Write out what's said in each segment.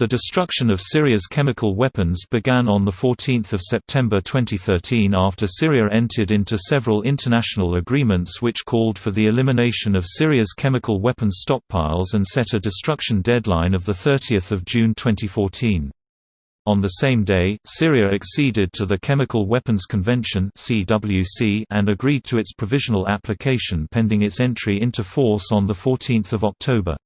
The destruction of Syria's chemical weapons began on 14 September 2013 after Syria entered into several international agreements which called for the elimination of Syria's chemical weapons stockpiles and set a destruction deadline of 30 June 2014. On the same day, Syria acceded to the Chemical Weapons Convention and agreed to its provisional application pending its entry into force on 14 October.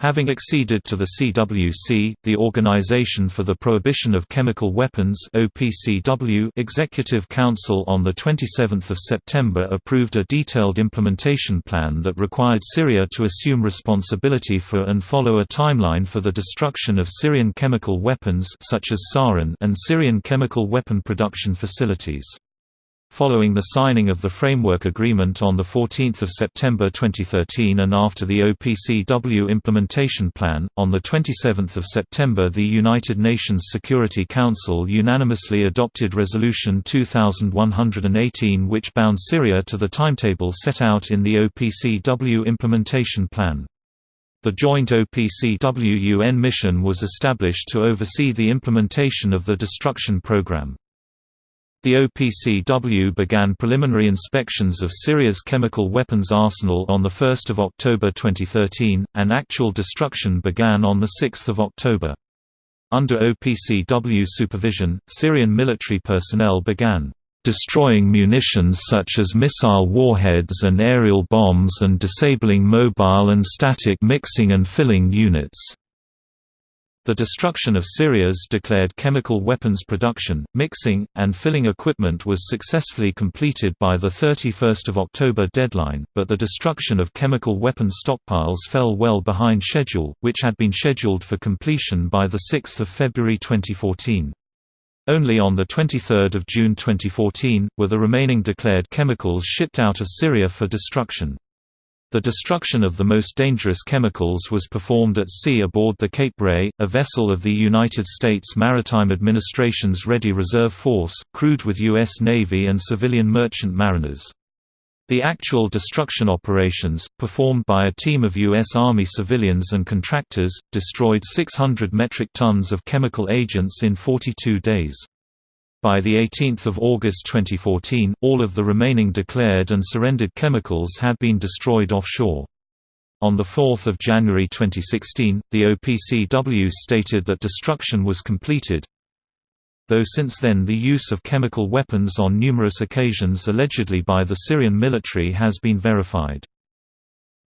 Having acceded to the CWC, the Organization for the Prohibition of Chemical Weapons (OPCW) Executive Council on the 27th of September approved a detailed implementation plan that required Syria to assume responsibility for and follow a timeline for the destruction of Syrian chemical weapons such as sarin and Syrian chemical weapon production facilities. Following the signing of the Framework Agreement on 14 September 2013 and after the OPCW Implementation Plan, on 27 September the United Nations Security Council unanimously adopted Resolution 2118 which bound Syria to the timetable set out in the OPCW Implementation Plan. The joint OPCW-UN mission was established to oversee the implementation of the destruction program. The OPCW began preliminary inspections of Syria's chemical weapons arsenal on 1 October 2013, and actual destruction began on 6 October. Under OPCW supervision, Syrian military personnel began destroying munitions such as missile warheads and aerial bombs and disabling mobile and static mixing and filling units. The destruction of Syria's declared chemical weapons production, mixing, and filling equipment was successfully completed by the 31 October deadline, but the destruction of chemical weapons stockpiles fell well behind schedule, which had been scheduled for completion by 6 February 2014. Only on 23 June 2014, were the remaining declared chemicals shipped out of Syria for destruction. The destruction of the most dangerous chemicals was performed at sea aboard the Cape Ray, a vessel of the United States Maritime Administration's Ready Reserve Force, crewed with U.S. Navy and civilian merchant mariners. The actual destruction operations, performed by a team of U.S. Army civilians and contractors, destroyed 600 metric tons of chemical agents in 42 days. By 18 August 2014, all of the remaining declared and surrendered chemicals had been destroyed offshore. On 4 January 2016, the OPCW stated that destruction was completed, though since then the use of chemical weapons on numerous occasions allegedly by the Syrian military has been verified.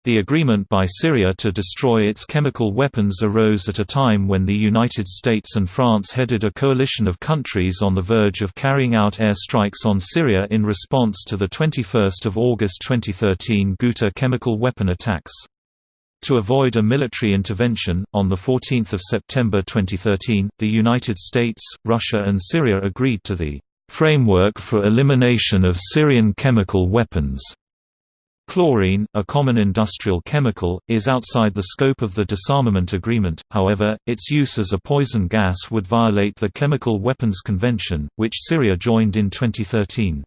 The agreement by Syria to destroy its chemical weapons arose at a time when the United States and France headed a coalition of countries on the verge of carrying out air strikes on Syria in response to the 21 August 2013 Ghouta chemical weapon attacks. To avoid a military intervention, on 14 September 2013, the United States, Russia and Syria agreed to the "...framework for elimination of Syrian chemical weapons." Chlorine, a common industrial chemical, is outside the scope of the disarmament agreement, however, its use as a poison gas would violate the Chemical Weapons Convention, which Syria joined in 2013.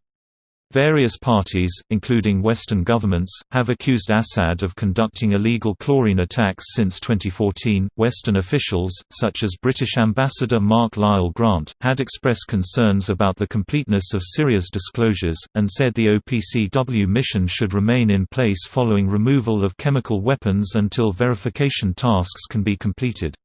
Various parties, including Western governments, have accused Assad of conducting illegal chlorine attacks since 2014. Western officials, such as British Ambassador Mark Lyall Grant, had expressed concerns about the completeness of Syria's disclosures, and said the OPCW mission should remain in place following removal of chemical weapons until verification tasks can be completed.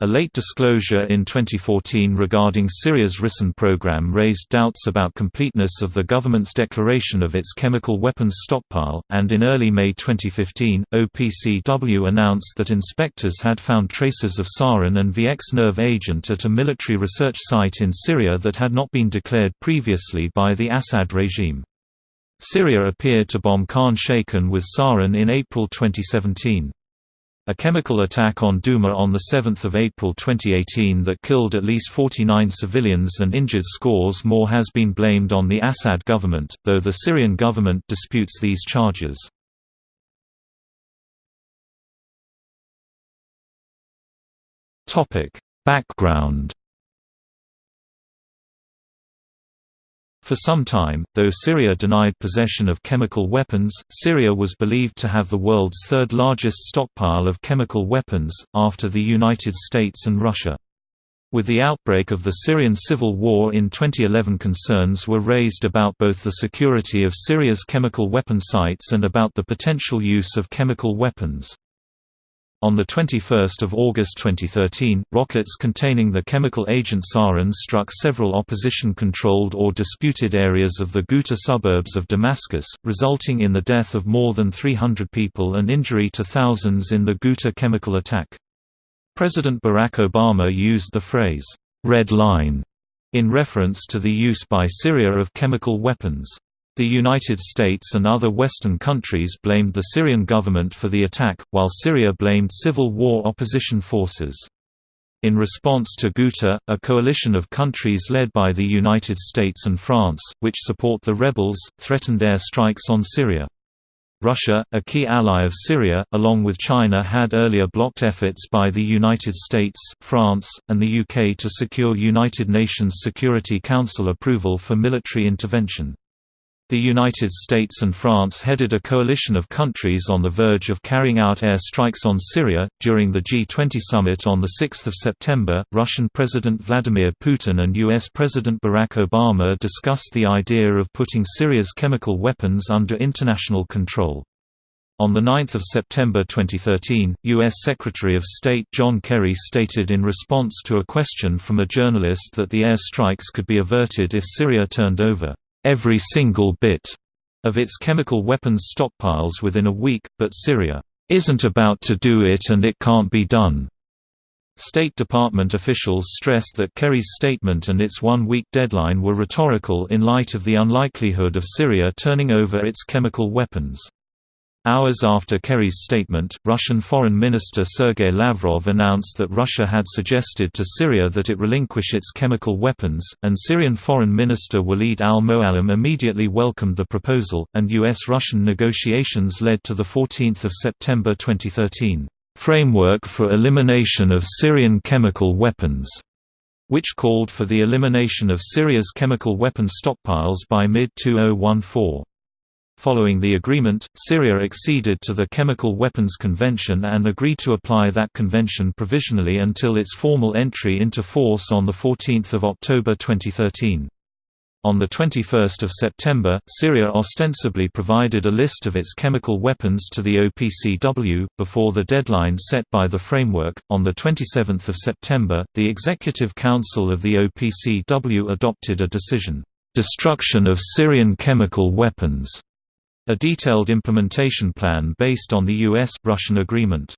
A late disclosure in 2014 regarding Syria's Ricin program raised doubts about completeness of the government's declaration of its chemical weapons stockpile, and in early May 2015, OPCW announced that inspectors had found traces of sarin and VX nerve agent at a military research site in Syria that had not been declared previously by the Assad regime. Syria appeared to bomb Khan Sheikhan with sarin in April 2017. A chemical attack on Douma on 7 April 2018 that killed at least 49 civilians and injured scores more has been blamed on the Assad government, though the Syrian government disputes these charges. Background For some time, though Syria denied possession of chemical weapons, Syria was believed to have the world's third largest stockpile of chemical weapons, after the United States and Russia. With the outbreak of the Syrian civil war in 2011 concerns were raised about both the security of Syria's chemical weapon sites and about the potential use of chemical weapons. On 21 August 2013, rockets containing the chemical agent sarin struck several opposition-controlled or disputed areas of the Ghouta suburbs of Damascus, resulting in the death of more than 300 people and injury to thousands in the Ghouta chemical attack. President Barack Obama used the phrase, "'Red Line' in reference to the use by Syria of chemical weapons. The United States and other Western countries blamed the Syrian government for the attack, while Syria blamed civil war opposition forces. In response to Ghouta, a coalition of countries led by the United States and France, which support the rebels, threatened air strikes on Syria. Russia, a key ally of Syria, along with China had earlier blocked efforts by the United States, France, and the UK to secure United Nations Security Council approval for military intervention. The United States and France headed a coalition of countries on the verge of carrying out air strikes on Syria. During the G20 summit on 6 September, Russian President Vladimir Putin and U.S. President Barack Obama discussed the idea of putting Syria's chemical weapons under international control. On 9 September 2013, U.S. Secretary of State John Kerry stated in response to a question from a journalist that the air strikes could be averted if Syria turned over every single bit of its chemical weapons stockpiles within a week, but Syria isn't about to do it and it can't be done. State Department officials stressed that Kerry's statement and its one-week deadline were rhetorical in light of the unlikelihood of Syria turning over its chemical weapons. Hours after Kerry's statement, Russian Foreign Minister Sergei Lavrov announced that Russia had suggested to Syria that it relinquish its chemical weapons, and Syrian Foreign Minister Walid al-Muallim immediately welcomed the proposal, and U.S.-Russian negotiations led to the 14th of September 2013, "...framework for elimination of Syrian chemical weapons", which called for the elimination of Syria's chemical weapon stockpiles by mid-2014. Following the agreement, Syria acceded to the Chemical Weapons Convention and agreed to apply that convention provisionally until its formal entry into force on 14 October 2013. On 21 September, Syria ostensibly provided a list of its chemical weapons to the OPCW, before the deadline set by the framework. On 27 September, the Executive Council of the OPCW adopted a decision, Destruction of Syrian Chemical Weapons a detailed implementation plan based on the U.S.-Russian agreement.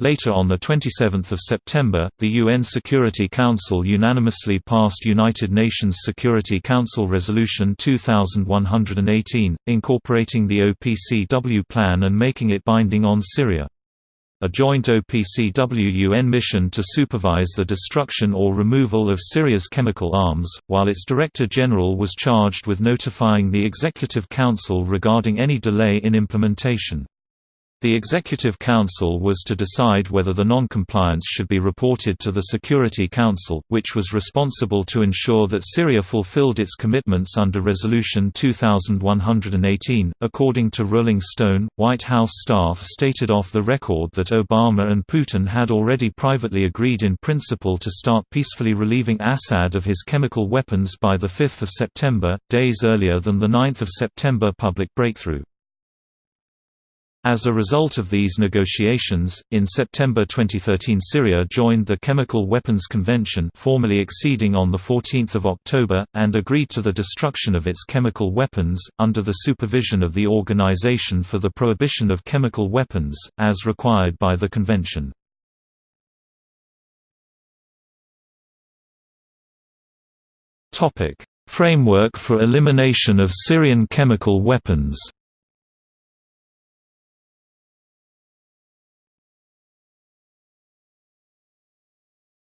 Later on 27 September, the UN Security Council unanimously passed United Nations Security Council Resolution 2118, incorporating the OPCW plan and making it binding on Syria a joint OPCW-UN mission to supervise the destruction or removal of Syria's chemical arms, while its Director General was charged with notifying the Executive Council regarding any delay in implementation. The Executive Council was to decide whether the non-compliance should be reported to the Security Council, which was responsible to ensure that Syria fulfilled its commitments under Resolution 2118. According to Rolling Stone, White House staff stated off the record that Obama and Putin had already privately agreed in principle to start peacefully relieving Assad of his chemical weapons by 5 September, days earlier than the 9 September public breakthrough. As a result of these negotiations, in September 2013 Syria joined the Chemical Weapons Convention formally acceding on 14 October, and agreed to the destruction of its chemical weapons, under the supervision of the Organization for the Prohibition of Chemical Weapons, as required by the convention. Framework for elimination of Syrian chemical weapons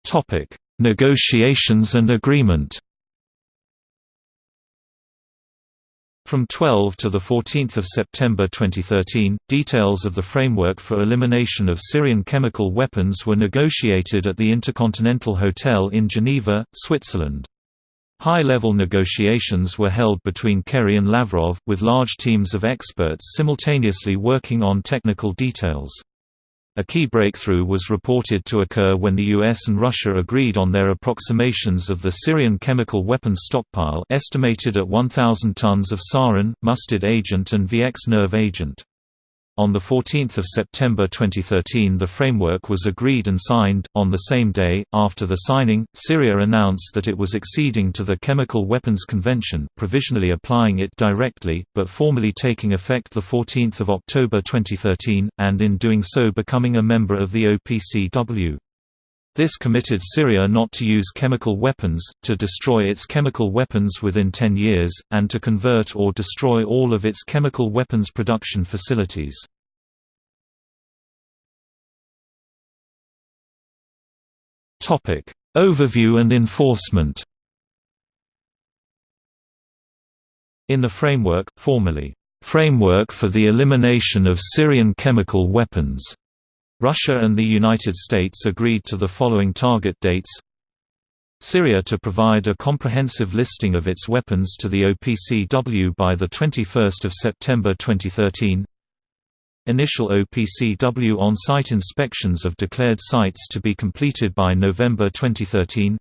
Topic: Negotiations and agreement. From 12 to 14 September 2013, details of the framework for elimination of Syrian chemical weapons were negotiated at the Intercontinental Hotel in Geneva, Switzerland. High-level negotiations were held between Kerry and Lavrov, with large teams of experts simultaneously working on technical details. A key breakthrough was reported to occur when the US and Russia agreed on their approximations of the Syrian chemical weapons stockpile estimated at 1,000 tons of sarin, mustard agent and VX nerve agent. On 14 September 2013 the framework was agreed and signed. On the same day, after the signing, Syria announced that it was acceding to the Chemical Weapons Convention, provisionally applying it directly, but formally taking effect 14 October 2013, and in doing so becoming a member of the OPCW. This committed Syria not to use chemical weapons, to destroy its chemical weapons within 10 years, and to convert or destroy all of its chemical weapons production facilities. Overview and enforcement In the framework, formally, "'Framework for the Elimination of Syrian Chemical Weapons' Russia and the United States agreed to the following target dates. Syria to provide a comprehensive listing of its weapons to the OPCW by 21 September 2013 Initial OPCW on-site inspections of declared sites to be completed by November 2013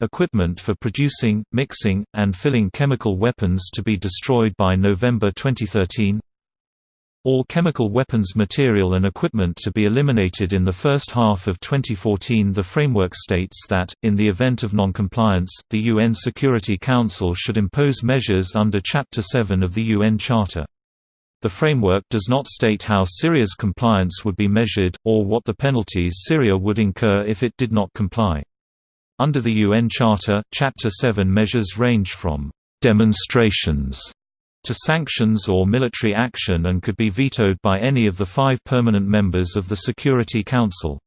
Equipment for producing, mixing, and filling chemical weapons to be destroyed by November 2013 all chemical weapons material and equipment to be eliminated in the first half of 2014 The framework states that, in the event of noncompliance, the UN Security Council should impose measures under Chapter 7 of the UN Charter. The framework does not state how Syria's compliance would be measured, or what the penalties Syria would incur if it did not comply. Under the UN Charter, Chapter 7 measures range from «demonstrations» to sanctions or military action and could be vetoed by any of the five permanent members of the Security Council.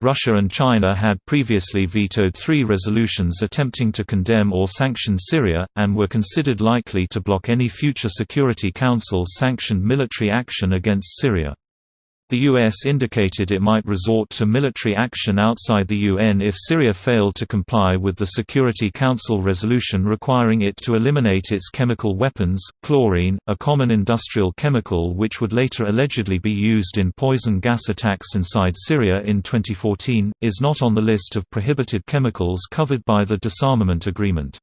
Russia and China had previously vetoed three resolutions attempting to condemn or sanction Syria, and were considered likely to block any future Security Council-sanctioned military action against Syria. The U.S. indicated it might resort to military action outside the UN if Syria failed to comply with the Security Council resolution requiring it to eliminate its chemical weapons. Chlorine, a common industrial chemical which would later allegedly be used in poison gas attacks inside Syria in 2014, is not on the list of prohibited chemicals covered by the disarmament agreement.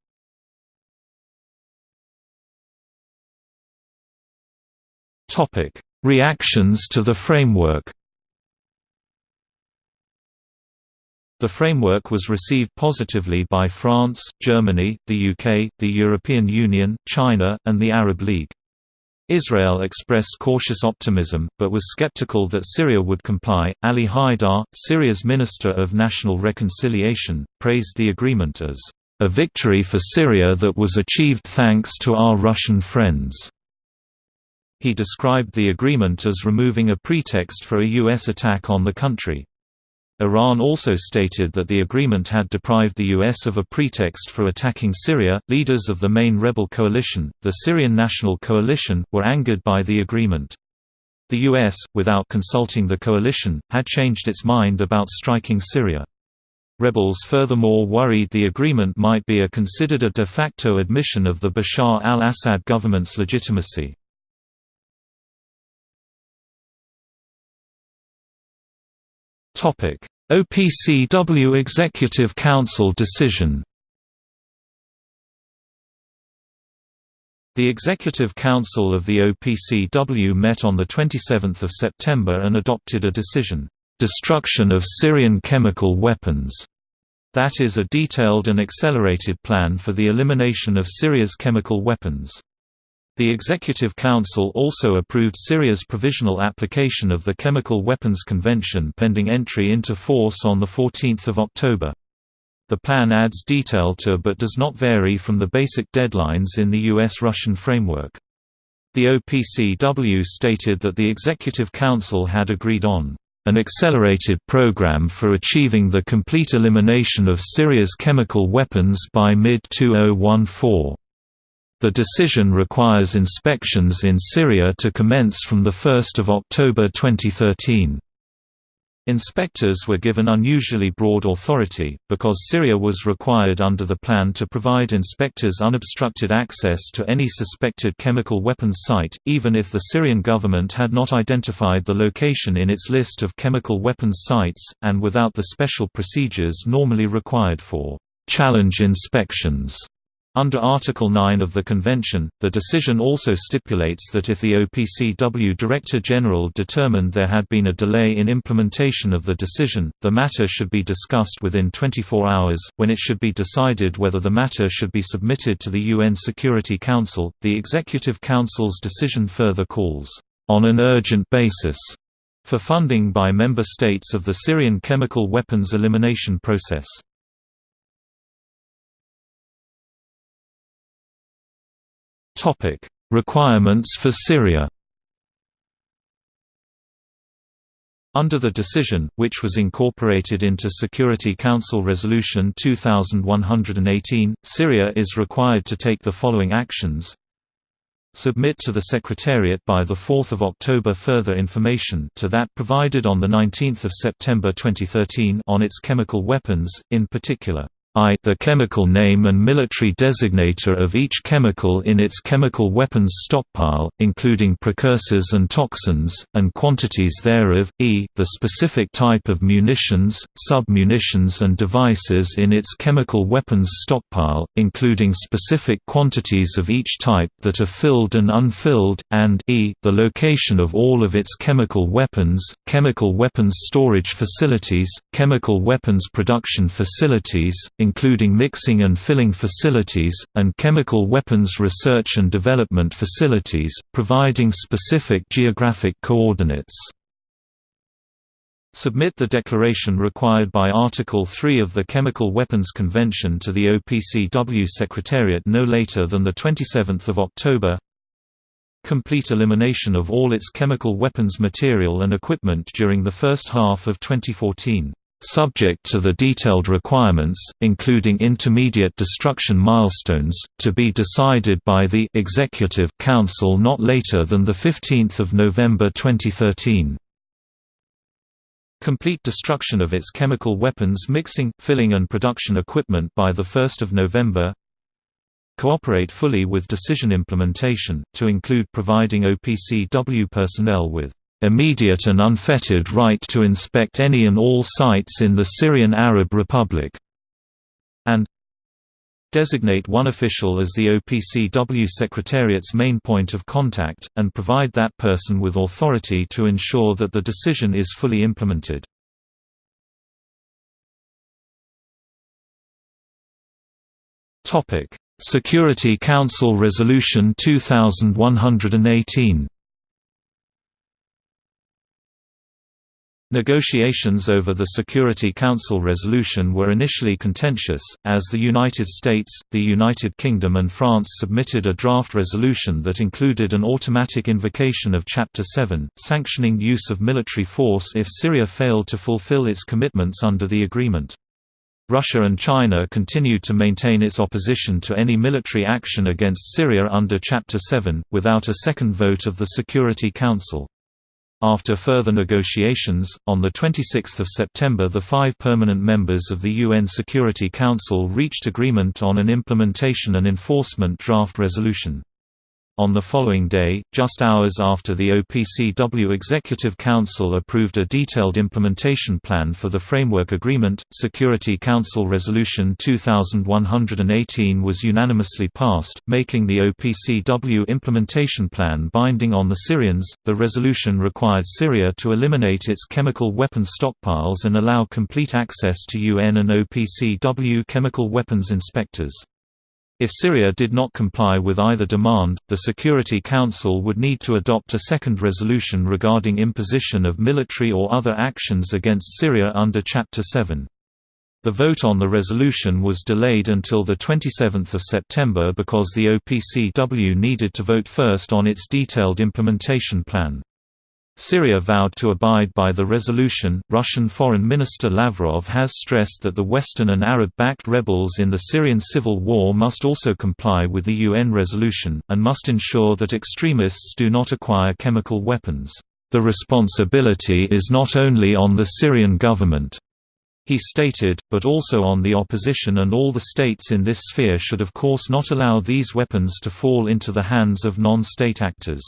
Topic: Reactions to the framework The framework was received positively by France, Germany, the UK, the European Union, China, and the Arab League. Israel expressed cautious optimism, but was skeptical that Syria would comply. Ali Haidar, Syria's Minister of National Reconciliation, praised the agreement as a victory for Syria that was achieved thanks to our Russian friends. He described the agreement as removing a pretext for a U.S. attack on the country. Iran also stated that the agreement had deprived the U.S. of a pretext for attacking Syria. Leaders of the main rebel coalition, the Syrian National Coalition, were angered by the agreement. The U.S., without consulting the coalition, had changed its mind about striking Syria. Rebels furthermore worried the agreement might be a considered a de facto admission of the Bashar al-Assad government's legitimacy. OPCW Executive Council decision. The Executive Council of the OPCW met on 27 September and adopted a decision, "'Destruction of Syrian Chemical Weapons' that is a detailed and accelerated plan for the elimination of Syria's chemical weapons. The Executive Council also approved Syria's provisional application of the Chemical Weapons Convention pending entry into force on 14 October. The plan adds detail to but does not vary from the basic deadlines in the U.S.-Russian framework. The OPCW stated that the Executive Council had agreed on an accelerated program for achieving the complete elimination of Syria's chemical weapons by mid-2014. The decision requires inspections in Syria to commence from 1 October 2013. Inspectors were given unusually broad authority, because Syria was required under the plan to provide inspectors unobstructed access to any suspected chemical weapons site, even if the Syrian government had not identified the location in its list of chemical weapons sites, and without the special procedures normally required for challenge inspections. Under Article 9 of the Convention, the decision also stipulates that if the OPCW Director General determined there had been a delay in implementation of the decision, the matter should be discussed within 24 hours. When it should be decided whether the matter should be submitted to the UN Security Council, the Executive Council's decision further calls, on an urgent basis, for funding by member states of the Syrian chemical weapons elimination process. Topic: Requirements for Syria. Under the decision, which was incorporated into Security Council Resolution 2118, Syria is required to take the following actions. Submit to the Secretariat by 4 October further information to that provided on 19 September 2013 on its chemical weapons, in particular I the chemical name and military designator of each chemical in its chemical weapons stockpile, including precursors and toxins, and quantities thereof, e the specific type of munitions, sub-munitions and devices in its chemical weapons stockpile, including specific quantities of each type that are filled and unfilled, and e the location of all of its chemical weapons, chemical weapons storage facilities, chemical weapons production facilities, including mixing and filling facilities, and chemical weapons research and development facilities, providing specific geographic coordinates. Submit the declaration required by Article 3 of the Chemical Weapons Convention to the OPCW Secretariat no later than 27 October Complete elimination of all its chemical weapons material and equipment during the first half of 2014 subject to the detailed requirements, including intermediate destruction milestones, to be decided by the Executive Council not later than 15 November 2013. Complete destruction of its chemical weapons mixing, filling and production equipment by 1 November Cooperate fully with decision implementation, to include providing OPCW personnel with immediate and unfettered right to inspect any and all sites in the Syrian Arab Republic, and designate one official as the OPCW Secretariat's main point of contact, and provide that person with authority to ensure that the decision is fully implemented. Security Council Resolution 2118 Negotiations over the Security Council resolution were initially contentious, as the United States, the United Kingdom and France submitted a draft resolution that included an automatic invocation of Chapter 7, sanctioning use of military force if Syria failed to fulfill its commitments under the agreement. Russia and China continued to maintain its opposition to any military action against Syria under Chapter 7, without a second vote of the Security Council. After further negotiations, on 26 September the five permanent members of the UN Security Council reached agreement on an implementation and enforcement draft resolution. On the following day, just hours after the OPCW Executive Council approved a detailed implementation plan for the Framework Agreement, Security Council Resolution 2118 was unanimously passed, making the OPCW implementation plan binding on the Syrians. The resolution required Syria to eliminate its chemical weapons stockpiles and allow complete access to UN and OPCW chemical weapons inspectors. If Syria did not comply with either demand, the Security Council would need to adopt a second resolution regarding imposition of military or other actions against Syria under Chapter 7. The vote on the resolution was delayed until 27 September because the OPCW needed to vote first on its detailed implementation plan. Syria vowed to abide by the resolution. Russian Foreign Minister Lavrov has stressed that the Western and Arab backed rebels in the Syrian civil war must also comply with the UN resolution, and must ensure that extremists do not acquire chemical weapons. "...the responsibility is not only on the Syrian government." He stated, but also on the opposition and all the states in this sphere should of course not allow these weapons to fall into the hands of non-state actors.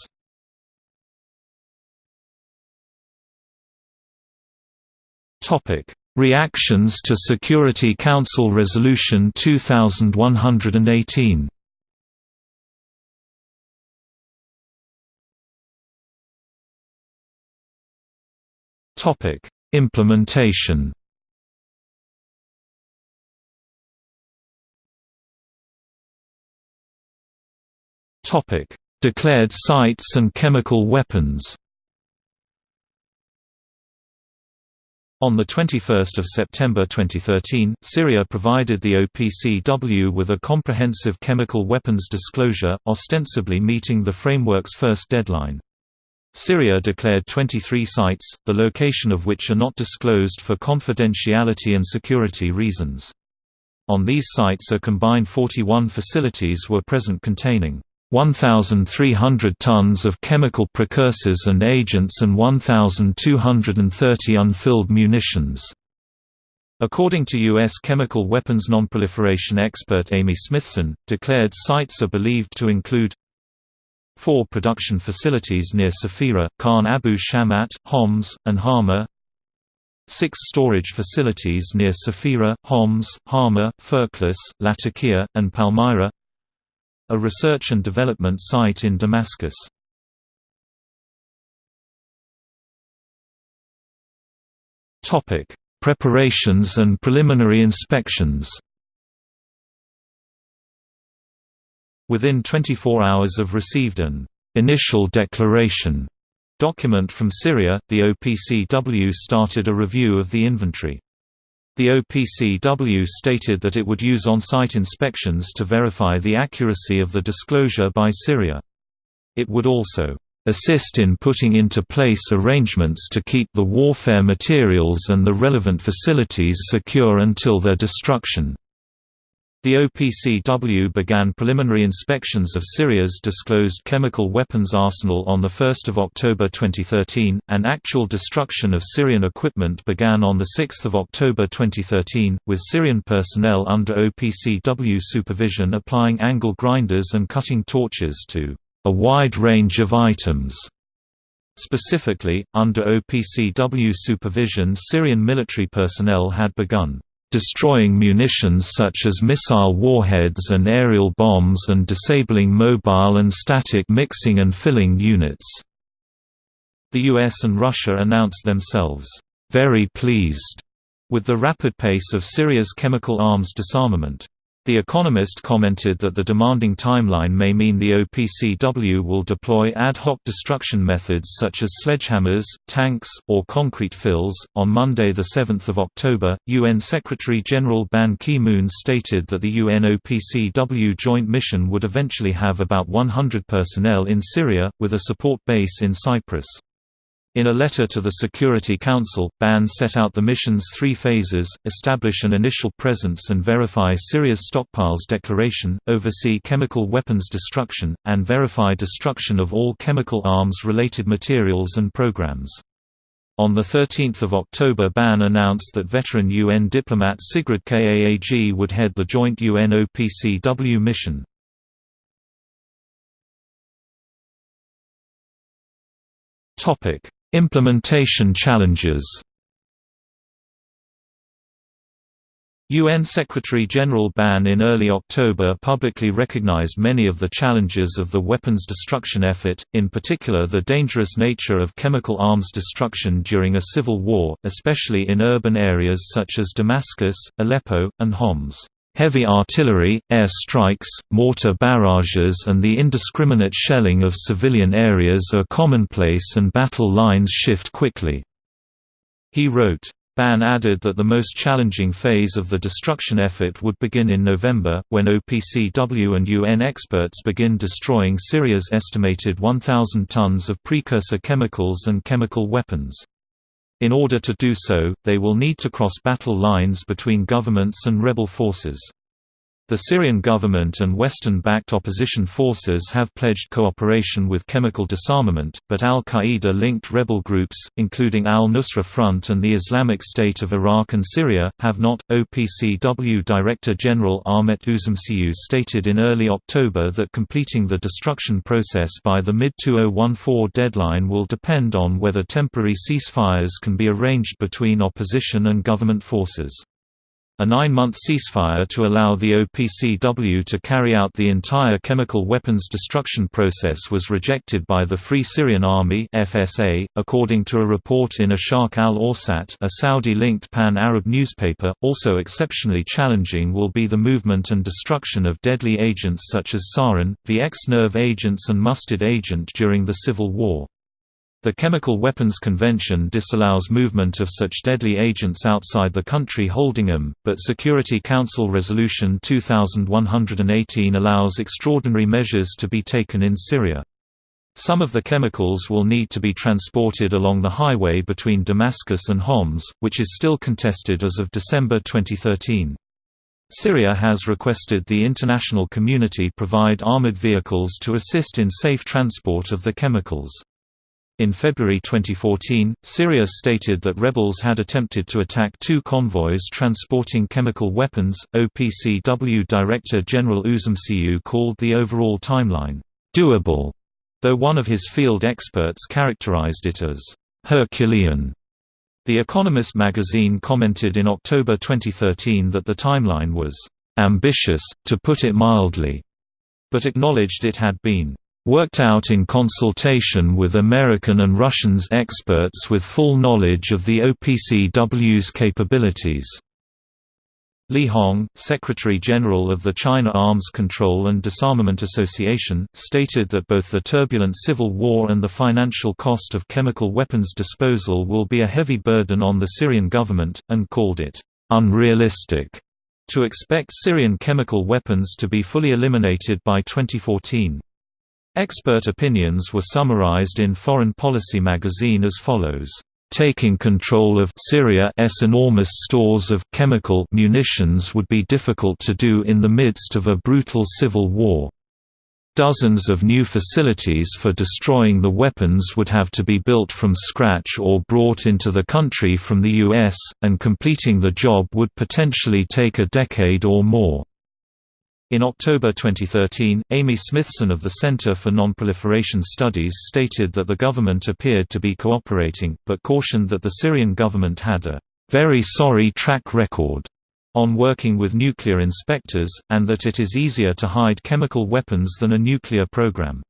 Reactions to Security Council Resolution 2118 Topic: Implementation. Topic: Declared sites and chemical weapons. On 21 September 2013, Syria provided the OPCW with a comprehensive chemical weapons disclosure, ostensibly meeting the framework's first deadline. Syria declared 23 sites, the location of which are not disclosed for confidentiality and security reasons. On these sites a combined 41 facilities were present containing 1,300 tons of chemical precursors and agents and 1,230 unfilled munitions. According to U.S. chemical weapons nonproliferation expert Amy Smithson, declared sites are believed to include Four production facilities near Safira, Khan Abu Shamat, Homs, and Hama Six storage facilities near Safira, Homs, Hama, Firklis, Latakia, and Palmyra A research and development site in Damascus Preparations and preliminary inspections Within 24 hours of received an initial declaration document from Syria, the OPCW started a review of the inventory. The OPCW stated that it would use on-site inspections to verify the accuracy of the disclosure by Syria. It would also assist in putting into place arrangements to keep the warfare materials and the relevant facilities secure until their destruction. The OPCW began preliminary inspections of Syria's disclosed chemical weapons arsenal on 1 October 2013, and actual destruction of Syrian equipment began on 6 October 2013, with Syrian personnel under OPCW supervision applying angle grinders and cutting torches to a wide range of items. Specifically, under OPCW supervision Syrian military personnel had begun destroying munitions such as missile warheads and aerial bombs and disabling mobile and static mixing and filling units. The US and Russia announced themselves, "...very pleased," with the rapid pace of Syria's chemical arms disarmament. The Economist commented that the demanding timeline may mean the OPCW will deploy ad hoc destruction methods such as sledgehammers, tanks, or concrete fills. On Monday, 7 October, UN Secretary General Ban Ki moon stated that the UN OPCW joint mission would eventually have about 100 personnel in Syria, with a support base in Cyprus. In a letter to the Security Council, Ban set out the mission's three phases, establish an initial presence and verify Syria's stockpiles declaration, oversee chemical weapons destruction, and verify destruction of all chemical arms-related materials and programs. On 13 October Ban announced that veteran UN diplomat Sigrid Kaag would head the joint UN-OPCW mission. Topic Implementation challenges UN Secretary-General Ban in early October publicly recognized many of the challenges of the weapons destruction effort, in particular the dangerous nature of chemical arms destruction during a civil war, especially in urban areas such as Damascus, Aleppo, and Homs. Heavy artillery, air strikes, mortar barrages and the indiscriminate shelling of civilian areas are commonplace and battle lines shift quickly." He wrote. Ban added that the most challenging phase of the destruction effort would begin in November, when OPCW and UN experts begin destroying Syria's estimated 1,000 tons of precursor chemicals and chemical weapons. In order to do so, they will need to cross battle lines between governments and rebel forces. The Syrian government and Western-backed opposition forces have pledged cooperation with chemical disarmament, but al-Qaeda-linked rebel groups, including al-Nusra Front and the Islamic State of Iraq and Syria, have not. OPCW Director General Ahmet Üzümcü stated in early October that completing the destruction process by the mid-2014 deadline will depend on whether temporary ceasefires can be arranged between opposition and government forces. A nine-month ceasefire to allow the OPCW to carry out the entire chemical weapons destruction process was rejected by the Free Syrian Army FSA, according to a report in Asharq al-Awsat a Saudi-linked pan-Arab newspaper. Also exceptionally challenging will be the movement and destruction of deadly agents such as sarin, VX nerve agents and mustard agent during the Civil War. The Chemical Weapons Convention disallows movement of such deadly agents outside the country holding them, but Security Council Resolution 2118 allows extraordinary measures to be taken in Syria. Some of the chemicals will need to be transported along the highway between Damascus and Homs, which is still contested as of December 2013. Syria has requested the international community provide armored vehicles to assist in safe transport of the chemicals. In February 2014, Syria stated that rebels had attempted to attack two convoys transporting chemical weapons. OPCW Director General Üzümcü called the overall timeline doable, though one of his field experts characterized it as Herculean. The Economist magazine commented in October 2013 that the timeline was ambitious, to put it mildly, but acknowledged it had been worked out in consultation with American and Russians experts with full knowledge of the OPCW's capabilities. Li Hong, Secretary-General of the China Arms Control and Disarmament Association, stated that both the turbulent civil war and the financial cost of chemical weapons disposal will be a heavy burden on the Syrian government, and called it unrealistic to expect Syrian chemical weapons to be fully eliminated by 2014. Expert opinions were summarized in Foreign Policy magazine as follows. Taking control of Syria's enormous stores of chemical munitions would be difficult to do in the midst of a brutal civil war. Dozens of new facilities for destroying the weapons would have to be built from scratch or brought into the country from the US, and completing the job would potentially take a decade or more. In October 2013, Amy Smithson of the Center for Nonproliferation Studies stated that the government appeared to be cooperating, but cautioned that the Syrian government had a very sorry track record on working with nuclear inspectors, and that it is easier to hide chemical weapons than a nuclear program.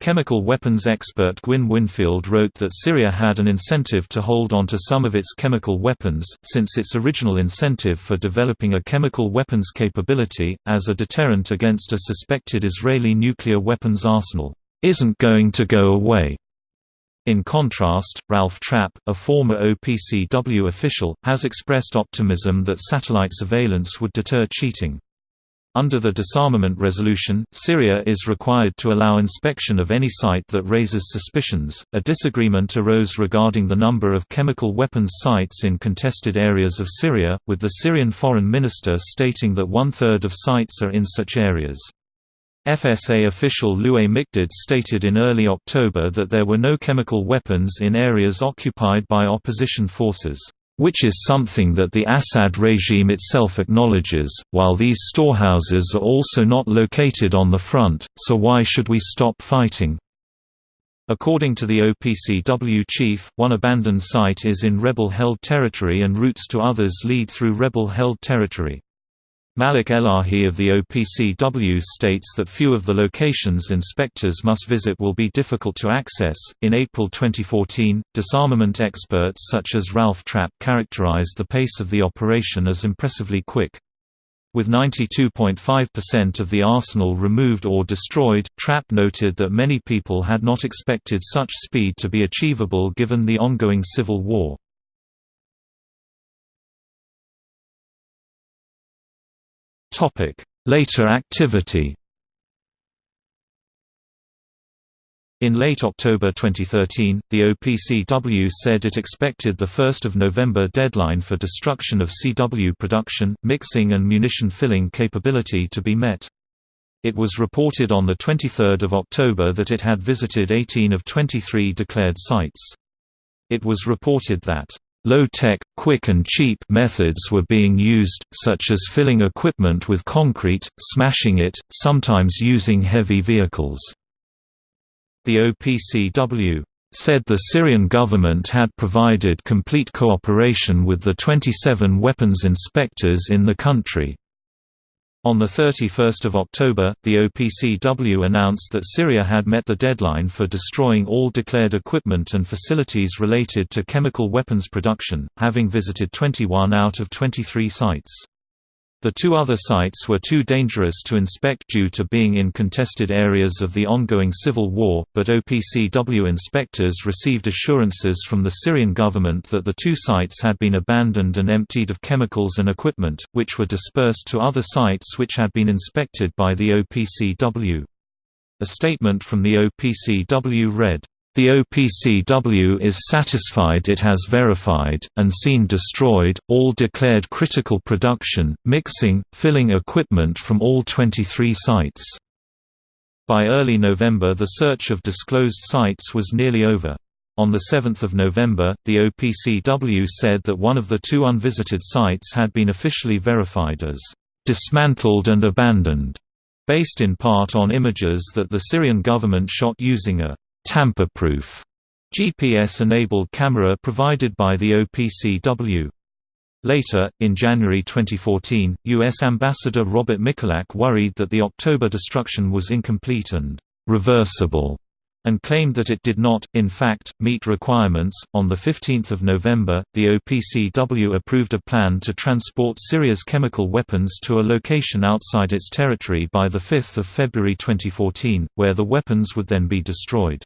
Chemical weapons expert Gwyn Winfield wrote that Syria had an incentive to hold on to some of its chemical weapons, since its original incentive for developing a chemical weapons capability, as a deterrent against a suspected Israeli nuclear weapons arsenal, isn't going to go away. In contrast, Ralph Trapp, a former OPCW official, has expressed optimism that satellite surveillance would deter cheating. Under the disarmament resolution, Syria is required to allow inspection of any site that raises suspicions. A disagreement arose regarding the number of chemical weapons sites in contested areas of Syria, with the Syrian foreign minister stating that one third of sites are in such areas. FSA official Louay Mikdad stated in early October that there were no chemical weapons in areas occupied by opposition forces which is something that the Assad regime itself acknowledges, while these storehouses are also not located on the front, so why should we stop fighting? According to the OPCW chief, one abandoned site is in rebel-held territory and routes to others lead through rebel-held territory. Malik Elahi of the OPCW states that few of the locations inspectors must visit will be difficult to access. In April 2014, disarmament experts such as Ralph Trapp characterized the pace of the operation as impressively quick. With 92.5% of the arsenal removed or destroyed, Trapp noted that many people had not expected such speed to be achievable given the ongoing civil war. Later activity In late October 2013, the OPCW said it expected the 1 November deadline for destruction of CW production, mixing and munition filling capability to be met. It was reported on 23 October that it had visited 18 of 23 declared sites. It was reported that Low-tech, quick and cheap methods were being used, such as filling equipment with concrete, smashing it, sometimes using heavy vehicles. The OPCW said the Syrian government had provided complete cooperation with the 27 weapons inspectors in the country. On 31 October, the OPCW announced that Syria had met the deadline for destroying all declared equipment and facilities related to chemical weapons production, having visited 21 out of 23 sites. The two other sites were too dangerous to inspect due to being in contested areas of the ongoing civil war, but OPCW inspectors received assurances from the Syrian government that the two sites had been abandoned and emptied of chemicals and equipment, which were dispersed to other sites which had been inspected by the OPCW. A statement from the OPCW read, the OPCW is satisfied it has verified, and seen destroyed, all declared critical production, mixing, filling equipment from all 23 sites. By early November the search of disclosed sites was nearly over. On 7 November, the OPCW said that one of the two unvisited sites had been officially verified as dismantled and abandoned, based in part on images that the Syrian government shot using a tamper-proof GPS-enabled camera provided by the OPCW. Later, in January 2014, U.S. Ambassador Robert Mikulak worried that the October destruction was incomplete and reversible, and claimed that it did not, in fact, meet requirements. On 15 November, the OPCW approved a plan to transport Syria's chemical weapons to a location outside its territory by 5 February 2014, where the weapons would then be destroyed.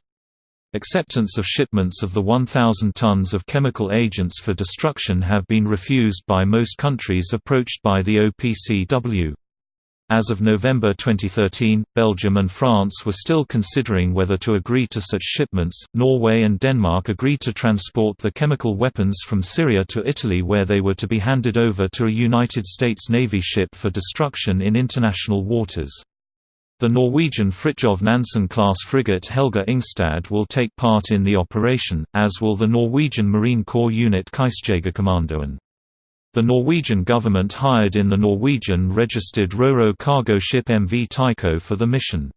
Acceptance of shipments of the 1,000 tons of chemical agents for destruction have been refused by most countries approached by the OPCW. As of November 2013, Belgium and France were still considering whether to agree to such shipments. Norway and Denmark agreed to transport the chemical weapons from Syria to Italy, where they were to be handed over to a United States Navy ship for destruction in international waters. The Norwegian Fridtjof Nansen-class frigate Helge Ingstad will take part in the operation, as will the Norwegian Marine Corps unit Kystjegerkommandoen. The Norwegian government hired in the Norwegian-registered Ro-Ro cargo ship MV Tycho for the mission.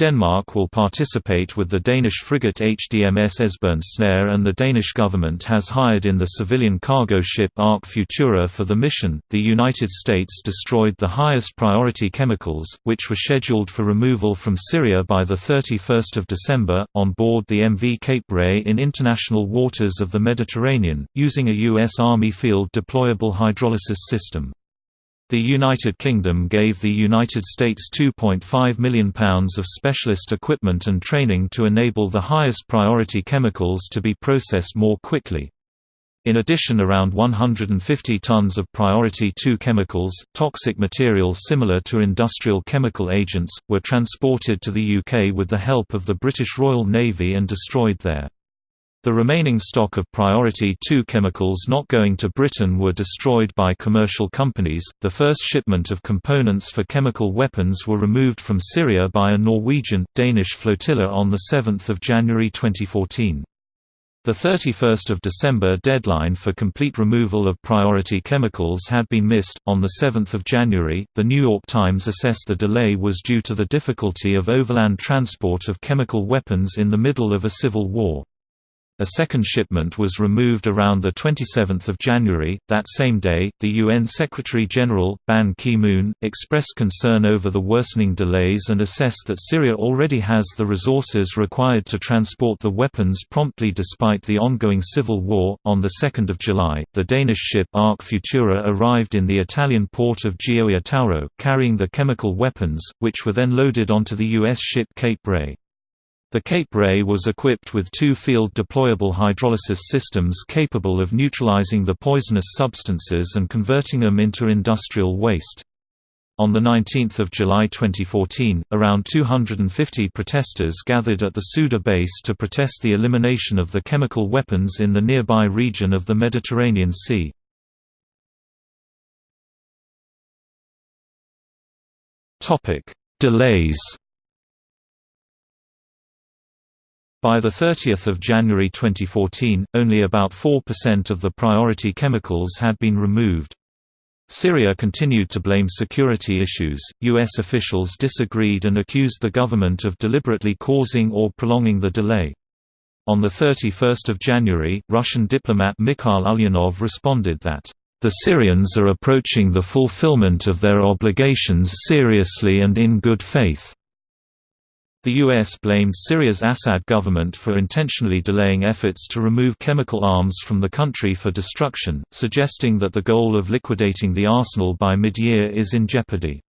Denmark will participate with the Danish frigate HDMS Esbern Snare and the Danish government has hired in the civilian cargo ship Ark Futura for the mission. The United States destroyed the highest priority chemicals, which were scheduled for removal from Syria by the 31st of December, on board the MV Cape Ray in international waters of the Mediterranean, using a U.S. Army field deployable hydrolysis system. The United Kingdom gave the United States £2.5 million of specialist equipment and training to enable the highest priority chemicals to be processed more quickly. In addition around 150 tons of priority 2 chemicals, toxic materials similar to industrial chemical agents, were transported to the UK with the help of the British Royal Navy and destroyed there. The remaining stock of Priority 2 chemicals not going to Britain were destroyed by commercial companies. The first shipment of components for chemical weapons were removed from Syria by a Norwegian Danish flotilla on the 7th of January 2014. The 31st of December deadline for complete removal of priority chemicals had been missed. On the 7th of January, The New York Times assessed the delay was due to the difficulty of overland transport of chemical weapons in the middle of a civil war. A second shipment was removed around 27 January. That same day, the UN Secretary-General, Ban Ki-moon, expressed concern over the worsening delays and assessed that Syria already has the resources required to transport the weapons promptly despite the ongoing civil war. On 2 July, the Danish ship Ark Futura arrived in the Italian port of Gioia Tauro, carrying the chemical weapons, which were then loaded onto the U.S. ship Cape Ray. The Cape Ray was equipped with two field deployable hydrolysis systems capable of neutralizing the poisonous substances and converting them into industrial waste. On 19 July 2014, around 250 protesters gathered at the Suda base to protest the elimination of the chemical weapons in the nearby region of the Mediterranean Sea. Delays By 30 January 2014, only about 4% of the priority chemicals had been removed. Syria continued to blame security issues. U.S. officials disagreed and accused the government of deliberately causing or prolonging the delay. On 31 January, Russian diplomat Mikhail Ulyanov responded that, "...the Syrians are approaching the fulfillment of their obligations seriously and in good faith." The U.S. blamed Syria's Assad government for intentionally delaying efforts to remove chemical arms from the country for destruction, suggesting that the goal of liquidating the arsenal by mid-year is in jeopardy.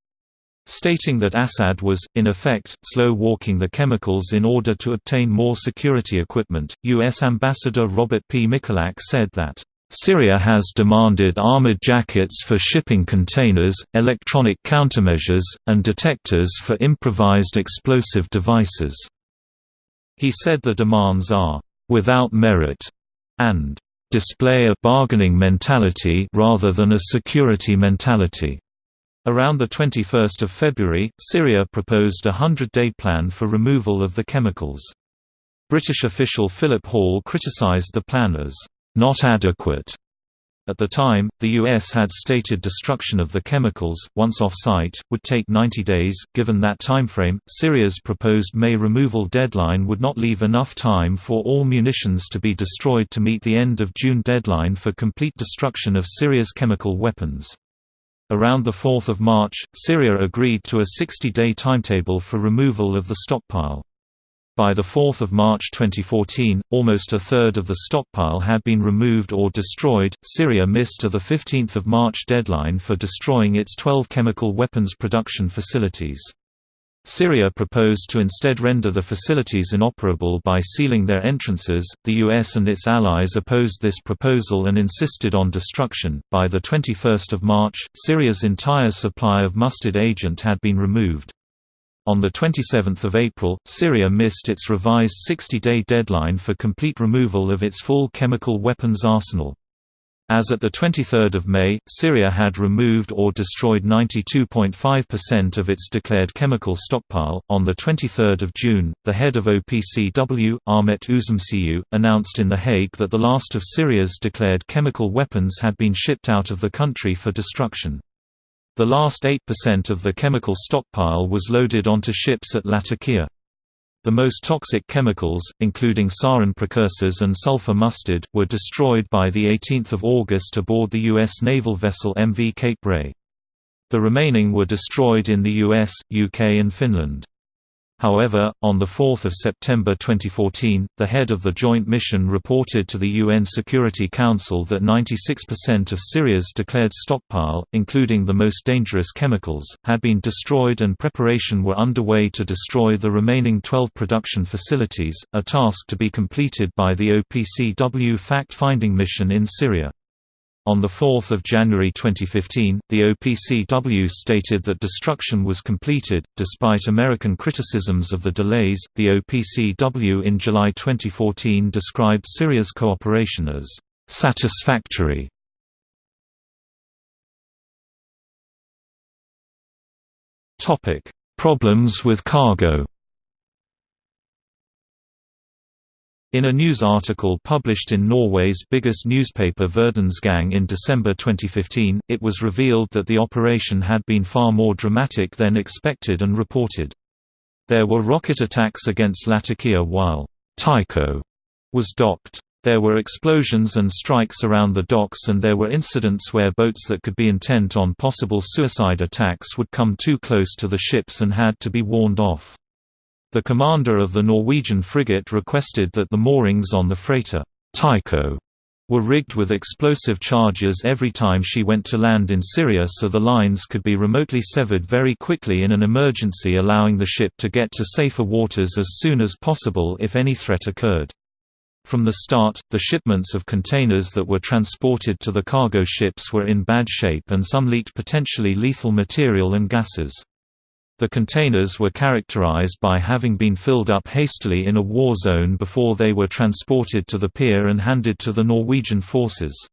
Stating that Assad was, in effect, slow-walking the chemicals in order to obtain more security equipment, U.S. Ambassador Robert P. Mikulak said that Syria has demanded armored jackets for shipping containers, electronic countermeasures, and detectors for improvised explosive devices. He said the demands are without merit and display a bargaining mentality rather than a security mentality. Around 21 February, Syria proposed a hundred-day plan for removal of the chemicals. British official Philip Hall criticised the plan as not adequate. At the time, the U.S. had stated destruction of the chemicals, once off-site, would take 90 days. Given that timeframe, Syria's proposed May removal deadline would not leave enough time for all munitions to be destroyed to meet the end of June deadline for complete destruction of Syria's chemical weapons. Around 4 March, Syria agreed to a 60-day timetable for removal of the stockpile. By 4 March 2014, almost a third of the stockpile had been removed or destroyed. Syria missed the 15 March deadline for destroying its 12 chemical weapons production facilities. Syria proposed to instead render the facilities inoperable by sealing their entrances. The US and its allies opposed this proposal and insisted on destruction. By the 21st of March, Syria's entire supply of mustard agent had been removed. On 27 April, Syria missed its revised 60-day deadline for complete removal of its full chemical weapons arsenal. As at 23 May, Syria had removed or destroyed 92.5% of its declared chemical stockpile. On 23 June, the head of OPCW, Ahmet Üzümcü, announced in The Hague that the last of Syria's declared chemical weapons had been shipped out of the country for destruction. The last 8% of the chemical stockpile was loaded onto ships at Latakia. The most toxic chemicals, including sarin precursors and sulfur mustard, were destroyed by 18 August aboard the U.S. naval vessel MV Cape Ray. The remaining were destroyed in the US, UK and Finland. However, on 4 September 2014, the head of the joint mission reported to the UN Security Council that 96% of Syria's declared stockpile, including the most dangerous chemicals, had been destroyed and preparation were underway to destroy the remaining 12 production facilities, a task to be completed by the OPCW fact-finding mission in Syria. On 4 January 2015, the OPCW stated that destruction was completed. Despite American criticisms of the delays, the OPCW in July 2014 described Syria's cooperation as satisfactory. Problems with cargo In a news article published in Norway's biggest newspaper Verdensgang in December 2015, it was revealed that the operation had been far more dramatic than expected and reported. There were rocket attacks against Latakia while Tycho was docked. There were explosions and strikes around the docks and there were incidents where boats that could be intent on possible suicide attacks would come too close to the ships and had to be warned off. The commander of the Norwegian frigate requested that the moorings on the freighter Tycho were rigged with explosive charges every time she went to land in Syria so the lines could be remotely severed very quickly in an emergency allowing the ship to get to safer waters as soon as possible if any threat occurred. From the start, the shipments of containers that were transported to the cargo ships were in bad shape and some leaked potentially lethal material and gases. The containers were characterized by having been filled up hastily in a war zone before they were transported to the pier and handed to the Norwegian forces.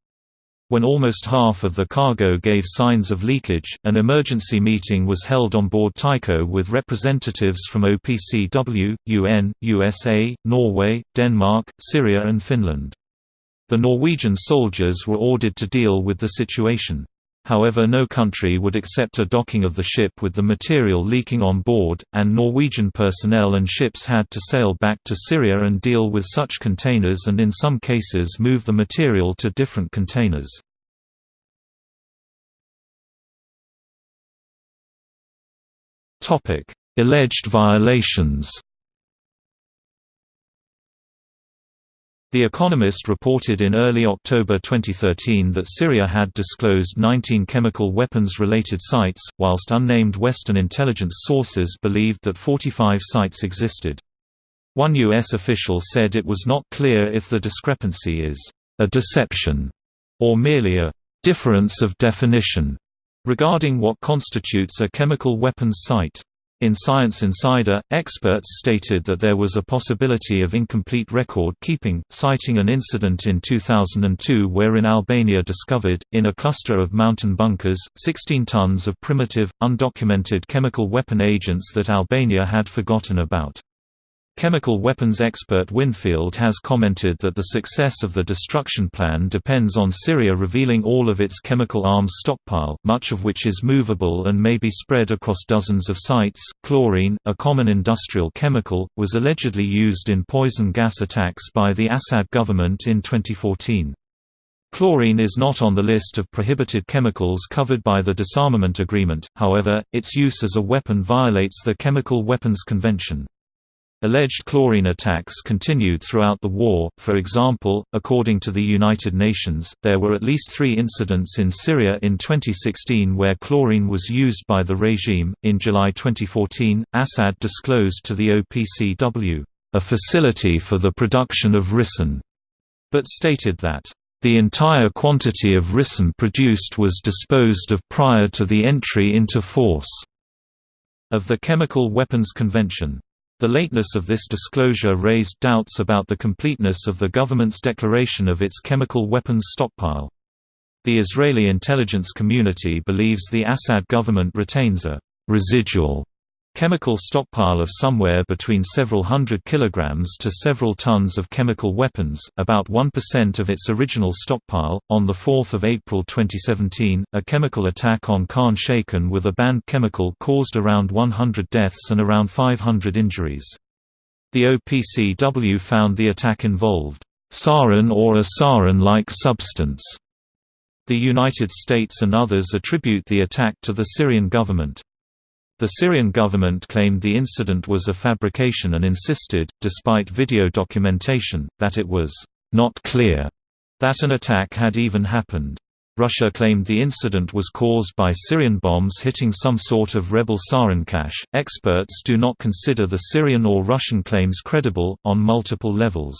When almost half of the cargo gave signs of leakage, an emergency meeting was held on board Tycho with representatives from OPCW, UN, USA, Norway, Denmark, Syria and Finland. The Norwegian soldiers were ordered to deal with the situation. However no country would accept a docking of the ship with the material leaking on board, and Norwegian personnel and ships had to sail back to Syria and deal with such containers and in some cases move the material to different containers. Alleged violations The Economist reported in early October 2013 that Syria had disclosed 19 chemical weapons-related sites, whilst unnamed Western intelligence sources believed that 45 sites existed. One U.S. official said it was not clear if the discrepancy is a deception or merely a difference of definition regarding what constitutes a chemical weapons site. In Science Insider, experts stated that there was a possibility of incomplete record keeping, citing an incident in 2002 wherein Albania discovered, in a cluster of mountain bunkers, 16 tons of primitive, undocumented chemical weapon agents that Albania had forgotten about. Chemical weapons expert Winfield has commented that the success of the destruction plan depends on Syria revealing all of its chemical arms stockpile, much of which is movable and may be spread across dozens of sites. Chlorine, a common industrial chemical, was allegedly used in poison gas attacks by the Assad government in 2014. Chlorine is not on the list of prohibited chemicals covered by the disarmament agreement, however, its use as a weapon violates the Chemical Weapons Convention. Alleged chlorine attacks continued throughout the war, for example, according to the United Nations, there were at least three incidents in Syria in 2016 where chlorine was used by the regime. In July 2014, Assad disclosed to the OPCW, a facility for the production of ricin, but stated that, the entire quantity of ricin produced was disposed of prior to the entry into force of the Chemical Weapons Convention. The lateness of this disclosure raised doubts about the completeness of the government's declaration of its chemical weapons stockpile. The Israeli intelligence community believes the Assad government retains a «residual» chemical stockpile of somewhere between several hundred kilograms to several tons of chemical weapons, about 1% of its original stockpile. On the 4th of April 2017, a chemical attack on Khan Shaykhun with a banned chemical caused around 100 deaths and around 500 injuries. The OPCW found the attack involved sarin or a sarin-like substance. The United States and others attribute the attack to the Syrian government. The Syrian government claimed the incident was a fabrication and insisted, despite video documentation, that it was not clear that an attack had even happened. Russia claimed the incident was caused by Syrian bombs hitting some sort of rebel sarin cache. Experts do not consider the Syrian or Russian claims credible, on multiple levels.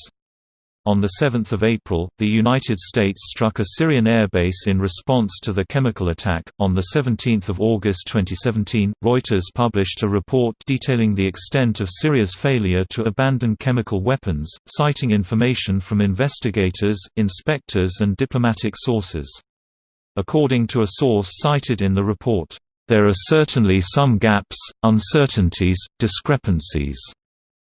On 7 April, the United States struck a Syrian airbase in response to the chemical attack. On 17 August 2017, Reuters published a report detailing the extent of Syria's failure to abandon chemical weapons, citing information from investigators, inspectors, and diplomatic sources. According to a source cited in the report, there are certainly some gaps, uncertainties, discrepancies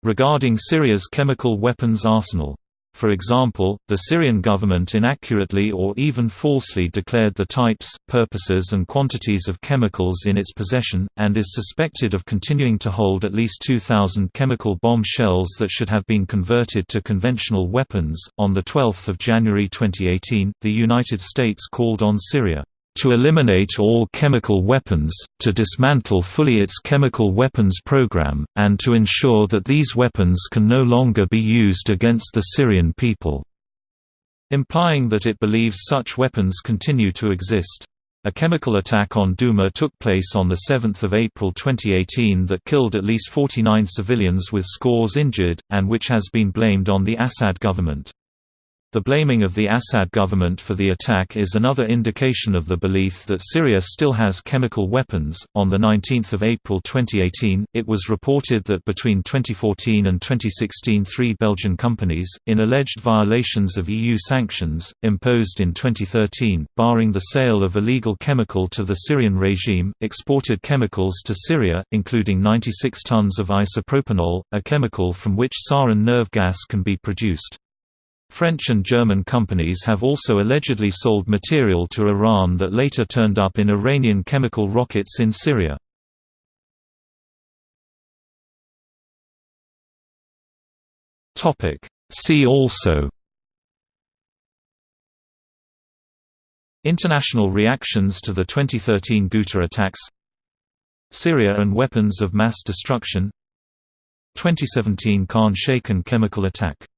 regarding Syria's chemical weapons arsenal. For example, the Syrian government inaccurately or even falsely declared the types, purposes and quantities of chemicals in its possession, and is suspected of continuing to hold at least 2,000 chemical bomb shells that should have been converted to conventional weapons. On 12 January 2018, the United States called on Syria to eliminate all chemical weapons, to dismantle fully its chemical weapons program, and to ensure that these weapons can no longer be used against the Syrian people", implying that it believes such weapons continue to exist. A chemical attack on Douma took place on 7 April 2018 that killed at least 49 civilians with scores injured, and which has been blamed on the Assad government. The blaming of the Assad government for the attack is another indication of the belief that Syria still has chemical weapons. On the 19th of April 2018, it was reported that between 2014 and 2016, three Belgian companies, in alleged violations of EU sanctions imposed in 2013, barring the sale of illegal chemical to the Syrian regime, exported chemicals to Syria, including 96 tons of isopropanol, a chemical from which sarin nerve gas can be produced. French and German companies have also allegedly sold material to Iran that later turned up in Iranian chemical rockets in Syria. See also International reactions to the 2013 Ghouta attacks Syria and weapons of mass destruction 2017 Khan Shaykhun chemical attack